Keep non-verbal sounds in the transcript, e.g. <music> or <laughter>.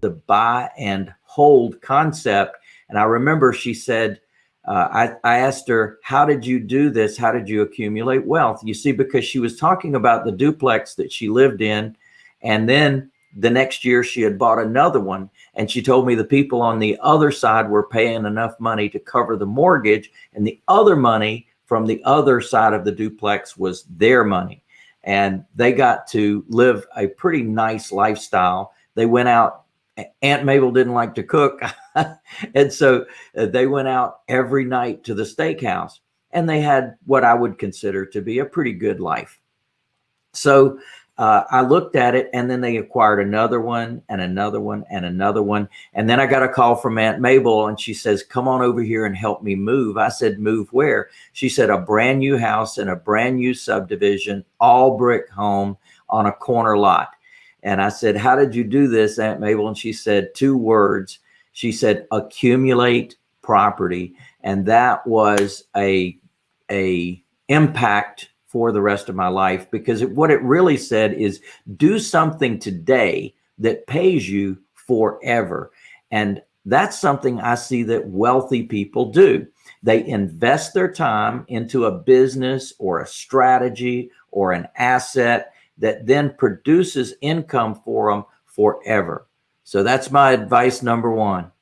the buy and hold concept. And I remember she said, uh, I, I asked her, how did you do this? How did you accumulate wealth? You see, because she was talking about the duplex that she lived in. And then the next year she had bought another one. And she told me the people on the other side were paying enough money to cover the mortgage and the other money from the other side of the duplex was their money. And they got to live a pretty nice lifestyle. They went out Aunt Mabel didn't like to cook. <laughs> and so uh, they went out every night to the steakhouse and they had what I would consider to be a pretty good life. So uh, I looked at it and then they acquired another one and another one and another one. And then I got a call from Aunt Mabel and she says, come on over here and help me move. I said, move where? She said, a brand new house in a brand new subdivision, all brick home on a corner lot. And I said, how did you do this, Aunt Mabel? And she said two words. She said, accumulate property. And that was a, a impact for the rest of my life because it, what it really said is do something today that pays you forever. And that's something I see that wealthy people do. They invest their time into a business or a strategy or an asset that then produces income for them forever. So that's my advice number one.